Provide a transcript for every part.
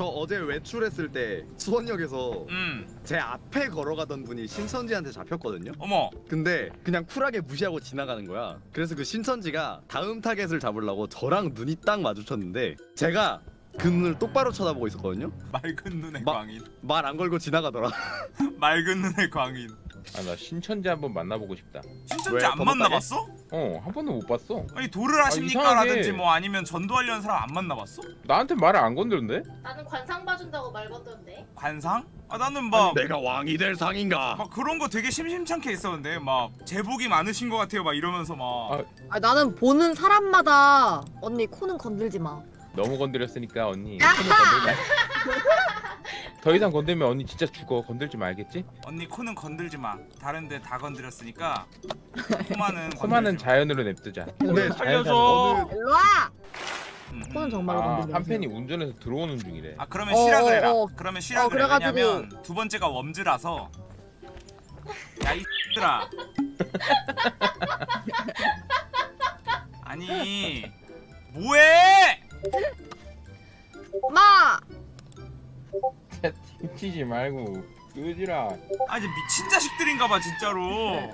저 어제 외출했을 때 수원역에서 음 제 앞에 걸어가던 분이 신천지한테 잡혔거든요. 어머 근데 그냥 쿨하게 무시하고 지나가는 거야. 그래서 그 신천지가 다음 타겟을 잡으려고 저랑 눈이 딱 마주쳤는데 제가 그 눈을 똑바로 쳐다보고 있었거든요. 맑은 눈의 마- 광인 말 안 걸고 지나가더라. 맑은 눈의 광인 아 나 신천지 한번 만나보고 싶다. 신천지 왜? 안 만나봤어? 어한 번도 못 봤어. 아니 도를 하십니까? 이상하게. 라든지 뭐 아니면 전도하려는 사람 안 만나봤어? 나한테 말을 안 건드는데? 나는 관상 봐준다고 말 건던데. 관상? 아 나는 막 내가 왕이 될 상인가? 막 그런 거 되게 심심찮게 했었는데 막 제복이 많으신 것 같아요 막 이러면서 막 아. 아 나는 보는 사람마다 언니 코는 건들지 마. 너무 건드렸으니까 언니. 더 이상 건들면 언니 진짜 죽어. 건들지 말겠지? 언니 코는 건들지 마 다른데 다 건드렸으니까 코만은 코만은 건들지 마. 자연으로 냅두자. 근데 자연 살려줘. 자연. 일로 와. 음. 코는 정말로 아, 건들지 한 마세요. 팬이 운전해서 들어오는 중이래. 아 그러면 어, 쉬라 어, 그래라 어. 그러면 쉬라 어, 그래 그래가지고- 왜냐면 두 번째가 웜즈라서 야이 들아 말고 끄지라. 아니 미친 자식들인가봐 진짜로.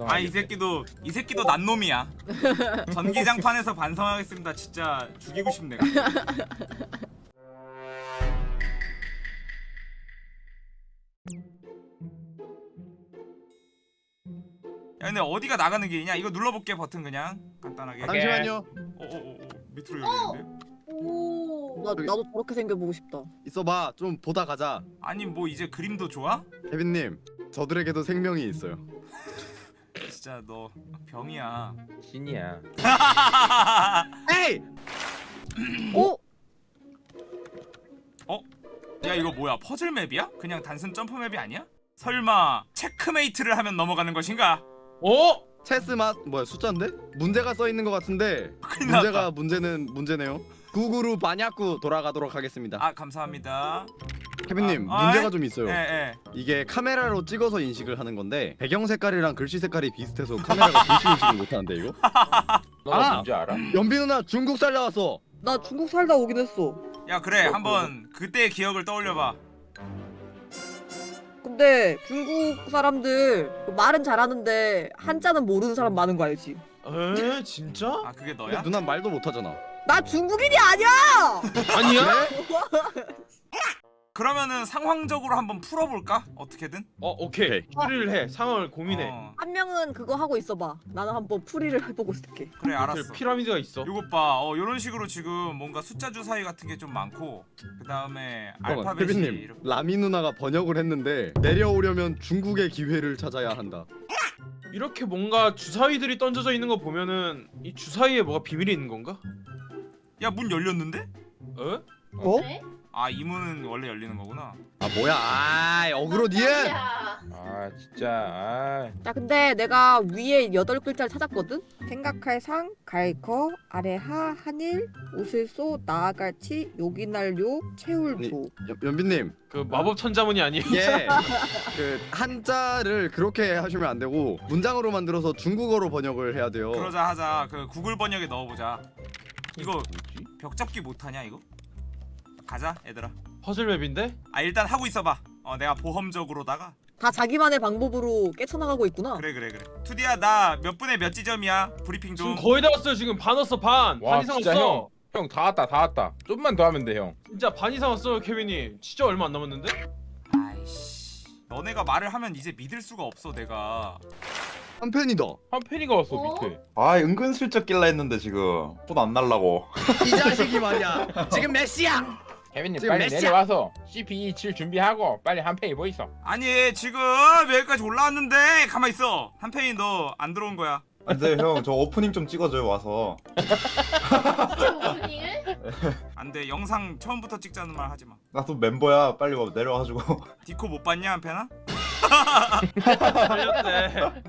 아 이 새끼도 이 새끼도 난 놈이야. 전기장판에서 반성하겠습니다. 진짜 죽이고 싶네 야 근데 어디가 나가는 길이냐? 이거 눌러볼게 버튼 그냥. 간단하게. 잠시만요. 어어어. 밑으로 열리는데? 오. 나 나도 저렇게 생겨보고 싶다. 있어봐. 좀 보다 가자. 아니 뭐 이제 그림도 좋아? 케빈님, 저들에게도 생명이 있어요. 진짜 너 병이야 신이야. 에이! 오. 야 이거 뭐야 퍼즐 맵이야? 그냥 단순 점프 맵이 아니야? 설마 체크메이트를 하면 넘어가는 것인가? 어? 체스 맛 뭐야 숫자인데? 문제가 써 있는 것 같은데 큰일 났다 문제가 문제는 문제네요. 구구루 마냐쿠 돌아가도록 하겠습니다. 아 감사합니다 케빈님 아, 문제가 아이? 좀 있어요. 예예 이게 카메라로 찍어서 인식을 하는 건데 배경 색깔이랑 글씨 색깔이 비슷해서 카메라가 글씨 인식을 못하는데 이거? 너가 아! 뭔지 알아? 연비 누나 중국 살다 왔어. 나 중국 살다 오긴 했어. 야 그래 한번 그때의 기억을 떠올려봐 근데 중국 사람들 말은 잘하는데 한자는 모르는 사람 많은 거 알지? 에 진짜? 아 그게 너야? 누나 말도 못하잖아. 나 중국인이 아니야. 아니야? 그러면은 상황적으로 한번 풀어볼까? 어떻게든? 어 오케이 추리를 해 상황을 고민해 어, 한 명은 그거 하고 있어봐. 나는 한번 풀이를 해보고 있을게. 그래 알았어 그 피라미드가 있어 요것 봐 어, 요런 식으로 지금 뭔가 숫자 주사위 같은 게 좀 많고 그 다음에 알파벳이 케빈님 이렇게 라미 누나가 번역을 했는데 내려오려면 중국의 기회를 찾아야 한다. 이렇게 뭔가 주사위들이 던져져 있는 거 보면은 이 주사위에 뭐가 비밀이 있는 건가? 야 문 열렸는데? 어? 어? 그래? 아이 문은 원래 열리는 거구나 아 뭐야? 아 어그로 니은. 야. 아 진짜. 아. 자 근데 내가 위에 여덟 글자를 찾았거든? 생각할 상, 갈거, 아래 하, 한일, 옷을 쏘, 나아갈치, 요기날 요, 채울 조. 연비님 그 마법 천자문이 아니에요? 이게 그 한자를 그렇게 하시면 안 되고 문장으로 만들어서 중국어로 번역을 해야 돼요. 그러자 하자 그 구글 번역에 넣어보자 이거 뭐지? 벽 잡기 못하냐 이거? 가자 얘들아 퍼즐 맵인데? 아 일단 하고 있어봐 어 내가 보험적으로다가 다 자기만의 방법으로 깨쳐나가고 있구나. 그래 그래 그래 투디야 나 몇 분에 몇 지점이야 브리핑 좀 지금 거의 다 왔어요 지금 반 왔어 반! 와반 이상 왔어! 형. 형다 왔다 다 왔다. 좀만 더 하면 돼 형. 진짜 반 이상 왔어요 케빈이 진짜 얼마 안 남았는데? 아이씨 너네가 말을 하면 이제 믿을 수가 없어 내가 한 팬이다. 한 팬이가 왔어 어? 밑에. 아 은근슬쩍 낄라 했는데 지금 돈안 날라고 이 자식이 말이야. 지금 몇 시야? 케빈님 지금 빨리 몇 시야? 내려와서 CP 27 준비하고 빨리 한 팬이 보이소. 아니 지금 여기까지 올라왔는데 가만 있어 한편이 너 안 들어온 거야 근데 형저 오프닝 좀 찍어줘요 와서 오프닝을? 안돼 영상 처음부터 찍자는 말 하지 마 나 또 멤버야 빨리 와 내려와가지고 디코 못 봤냐 한편아? 살렸대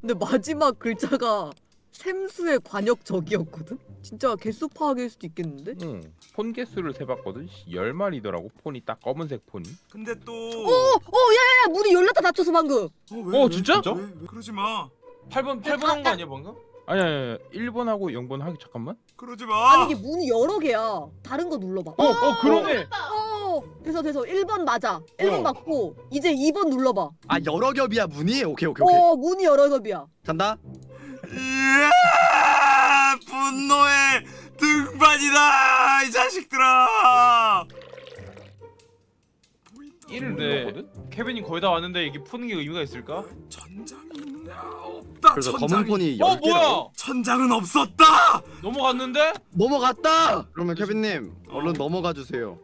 근데 마지막 글자가 샘수의 관역적이었거든? 진짜 개수 파악일 수도 있겠는데? 응. 폰 개수를 세봤거든. 열 마리더라고 폰이 딱 검은색 폰이. 근데 또 오! 오! 야야야! 문이 열렸다 닫혔어 방금! 어, 왜, 어, 왜? 진짜? 왜, 왜 그러지 마 8번 8번 한 거 아니야 방금? 아니 아니, 아니 1번하고 0번 하기 잠깐만. 그러지 마. 아니 이게 문이 여러 개야. 다른 거 눌러봐. 어, 어 그러네. 어, 됐어 됐어. 1번 맞아. 1번 어. 맞고 이제 2번 눌러봐. 아 여러 겹이야 문이? 오케이 오케이 오케이. 어, 문이 여러 겹이야. 간다. 이야, 분노의 등반이다 이 자식들아. 1을 근데- 눌렀거든. 케빈이 거의 다 왔는데 이게 푸는 게 의미가 있을까? 천장이 있나 없다. 그래서 천장이. 검은 폰이 어 10개라고. 뭐야? 천장은 없었다. 넘어갔는데? 넘어갔다. 그러면 케빈님 얼른 넘어가 주세요.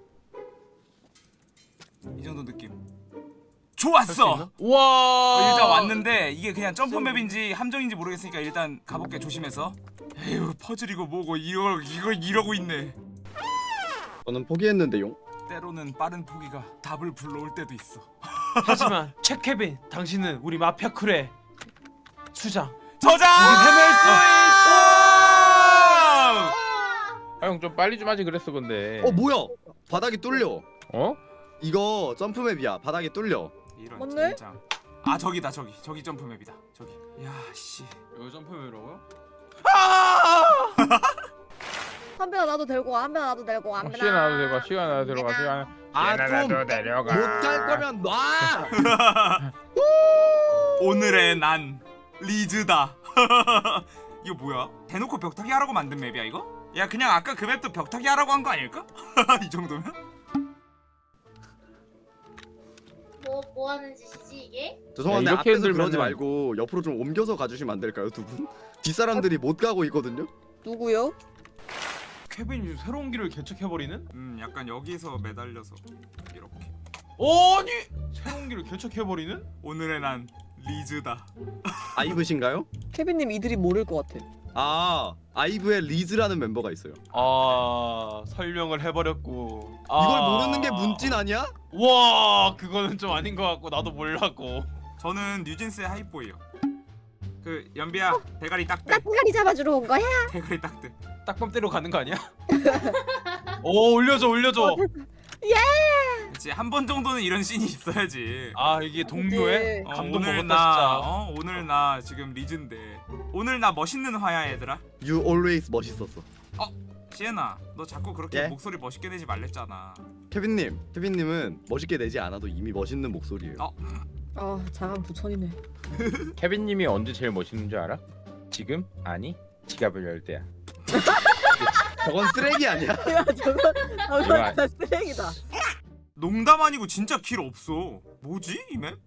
이 정도 느낌. 좋았어. 와. 어, 일단 왔는데 이게 그냥 점프맵인지 함정인지 모르겠으니까 일단 가볼게 조심해서. 에휴 퍼즐이고 뭐고 이거 이거 이러고 있네. 저는 포기했는데요. 때로는 빠른 포기가 답을 불러올 때도 있어. 하지만 최 케빈, 당신은 우리 마피아 쿨의 수장. 저장! 해낼 수아형좀 빨리 좀 하지 그랬어 근데. 어 뭐야? 바닥이 뚫려. 어? 이거 점프맵이야. 바닥이 뚫려. 이런 맞네? 젠장. 아 저기다 저기 저기 점프맵이다 저기. 야 씨. 여기 점프맵이라고요? 한 배나 나도 데리고 와. 한 배나 나도 데리고 와. 한 어, 배나. 시간 나도 시간 나도 데려가 시간 아좀 나도 데려가. 못갈 거면 놔. 오늘의 난 리즈다. 이거 뭐야? 대놓고 벽타기 하라고 만든 맵이야 이거? 야 그냥 아까 그 맵도 벽타기 하라고 한 거 아닐까? 이 정도면? 뭐, 뭐 하는 짓이지 이게? 죄송한데 야, 이렇게 앞에서 그러지 흔들면은- 말고 옆으로 좀 옮겨서 가주시면 안 될까요, 두 분? 뒷사람들이 못 가고 있거든요. 누구요? 케빈이 새로운 길을 개척해버리는? 음 약간 여기서 매달려서 이렇게. 아니 새로운 길을 개척해버리는? 오늘의 난 리즈다. 아이브신가요? 케빈님 이들이 모를 것 같아. 아 아이브의 리즈라는 멤버가 있어요. 아 설명을 해버렸고. 아. 이걸 모르는 게 문찐 아니야? 와 그거는 좀 아닌 것 같고 나도 몰랐고. 저는 뉴진스의 하이보이요. 그 연비야 대가리 딱대. 까까리 잡아주러 온 거야? 대가리 딱대. 딱밤대로 가는 거 아니야? 오 올려줘 올려줘. 그렇지 한 번 정도는 이런 씬이 있어야지. 아 이게 동료의 어, 감동 오늘 먹었다 나 진짜. 어, 오늘 나 지금 리즈인데 오늘 나 멋있는 화야 얘들아. You always 멋있었어. 시에나 너 자꾸 그렇게 예? 목소리 멋있게 내지 말랬잖아. 케빈님, 케빈님은 멋있게 내지 않아도 이미 멋있는 목소리예요. 어. 아 자강 부천이네. 케빈님이 언제 제일 멋있는 줄 알아? 지금? 아니 지갑을 열 때야. 저건 쓰레기 아니야? 야 저건 아, 저건 쓰레기다. 농담 아니고 진짜 길 없어. 뭐지 이 맵?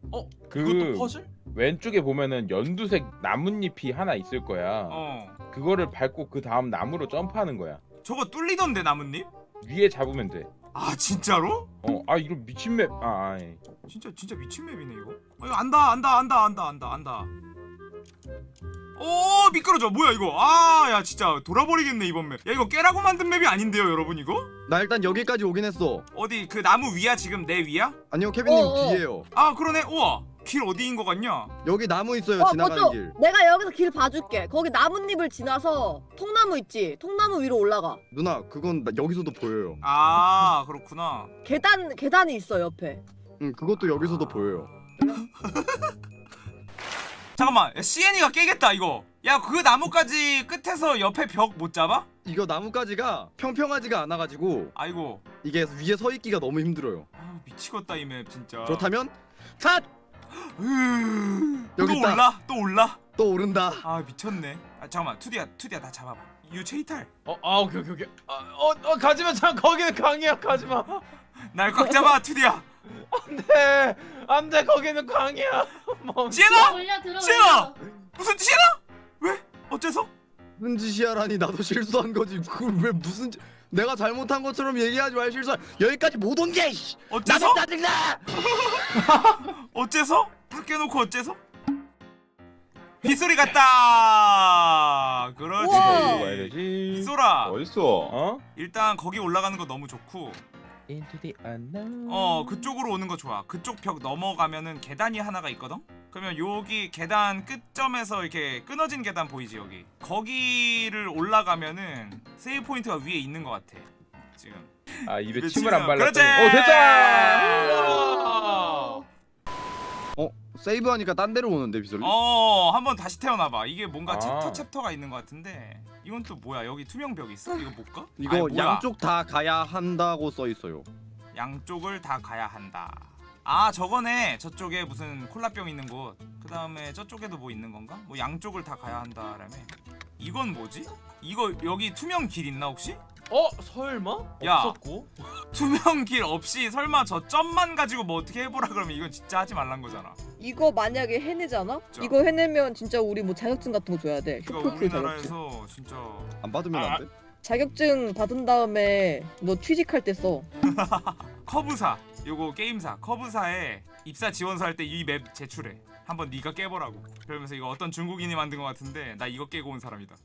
그 그것도 퍼즐? 왼쪽에 보면은 연두색 나뭇잎이 하나 있을 거야. 어. 그거를 밟고 그 다음 나무로 점프하는 거야. 저거 뚫리던데 나뭇잎? 위에 잡으면 돼. 아 진짜로? 어, 아 이거 미친 맵. 아, 아이. 진짜 진짜 미친 맵이네 이거. 아 이거 안다 안다 안다 안다 안다 안다. 오 미끄러져 뭐야 이거 아 야 진짜 돌아버리겠네 이번 맵. 야 이거 깨라고 만든 맵이 아닌데요 여러분 이거? 나 일단 여기까지 오긴 했어. 어디 그 나무 위야 지금 내 위야? 아니요, 케빈님 어, 어. 뒤에요. 아 그러네 우와 길 어디인 것 같냐? 여기 나무 있어요, 어, 지나가는 맞죠? 길. 내가 여기서 길 봐줄게. 거기 나뭇잎을 지나서 통나무 있지? 통나무 위로 올라가. 누나, 그건 나, 여기서도 보여요. 아 그렇구나. 계단 계단이 있어 옆에. 응, 그것도 여기서도 보여요. 잠깐만 야, CN이가 깨겠다 이거. 야 그 나무까지 끝에서 옆에 벽 못 잡아? 이거 나무가지가 평평하지가 않아가지고 아이고. 이게 위에 서 있기가 너무 힘들어요. 아 미치겠다 이 맵 진짜. 그렇다면 탓! 또 여기 있다. 올라 또 올라. 또 오른다. 아 미쳤네. 아 잠깐만 투디야 투디야 나 잡아봐. 유체이탈. 어, 아 오케이 오케이 오케이. 아, 어, 어 가지마 참 거기는 강이야 가지마. 날 꽉 잡아 투디야. 안돼 안돼 거기는 올려 들어 시에나! 올려. 무슨 짓이야? 왜? 어째서? 무슨 짓이야라니 나도 실수한 거지. 그걸 왜 무슨 짓... 내가 잘못한 것처럼 얘기하지 말 실수. 여기까지 못 온 게. 씨. 어째서? 나도 짜증나. 어째서? 다 깨놓고 어째서? 빗소리 같다. 그렇지. 빗소라. 어딨어? 어? 일단 거기 올라가는 거 너무 좋고. Into the unknown. 어 그쪽으로 오는 거 좋아. 그쪽 벽 넘어가면은 계단이 하나가 있거든. 그러면 여기 계단 끝점에서 이렇게 끊어진 계단 보이지 여기. 거기를 올라가면은 세이브 포인트가 위에 있는 것 같아. 지금. 아 입에. 침을 안 발랐더니. 그렇지. 오 됐다. 세이브하니까 딴 데로 오는데 비솔리? 어 한번 다시 태어나봐 이게 뭔가 아. 챕터 챕터가 있는 것 같은데 이건 또 뭐야 여기 투명 벽 있어? 이거 못 가? 이거 아니, 뭐야. 양쪽 다 가야 한다고 써 있어요. 양쪽을 다 가야 한다 아 저거네 저쪽에 무슨 콜라병 있는 곳 그 다음에 저쪽에도 뭐 있는 건가? 뭐 양쪽을 다 가야 한다라며 이건 뭐지? 이거 여기 투명 길 있나 혹시? 어 설마? 야. 없었고. 투명 길 없이 설마 저 점만 가지고 뭐 어떻게 해보라 그러면 이건 진짜 하지 말란 거잖아 이거 만약에 해내잖아? 진짜. 이거 해내면 진짜 우리 뭐 자격증 같은 거 줘야 돼. 이거 슈퍼풀 자격증. 우리나라에서 진짜 안 받으면 아, 안 돼? 자격증 받은 다음에 너 취직할 때 써. 커브사 요거 게임사 커브사에 입사 지원서 할 때 이 맵 제출해 한번 네가 깨보라고 그러면서 이거 어떤 중국인이 만든 것 같은데 나 이거 깨고 온 사람이다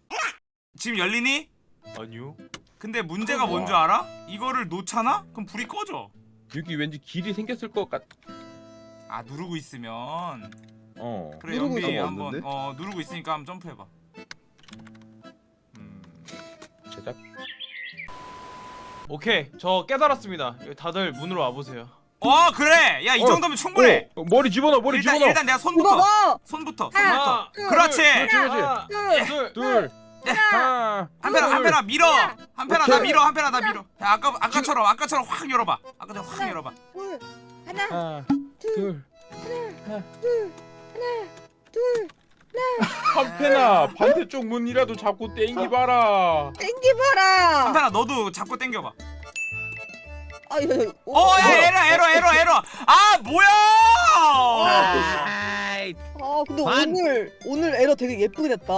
지금 열리니? 아니요. 근데 문제가 뭔줄 알아? 이거를 놓잖아? 그럼 불이 꺼져 여기 왠지 길이 생겼을 것 같. 아 누르고 있으면 어. 그래 누르고 연비 있으면 한번 없는데? 어 누르고 있으니까 한번 점프해봐 음 제작. 오케이 저 깨달았습니다. 다들 문으로 와보세요. 어 그래 야 이 어, 정도면 충분해 어, 머리 집어넣어. 머리 일단, 집어넣어. 일단 내가 손부터 봐! 손부터 하나, 손부터 둘, 그렇지 그렇지 그렇지. 하나, 둘, 둘. 둘. 하나. 한편아 한편아 밀어 한편아 나. 밀어 한편아 나 밀어 야 아까 아까처럼 아까처럼 확 열어봐 아까처럼 확 열어봐 둘, 하나, 하나. 둘, 둘. 둘, 하나, 둘. 한패나 반대쪽 문이라도 잡고 땡기봐라. 땡기봐라! 한편아 너도 잡고 당겨봐 아, 야, 야, 어야 에러 에러 에러 에러 아 뭐야 아이, 아, 근데 반. 오늘, 오늘 에러 되게 예쁘게 됐다.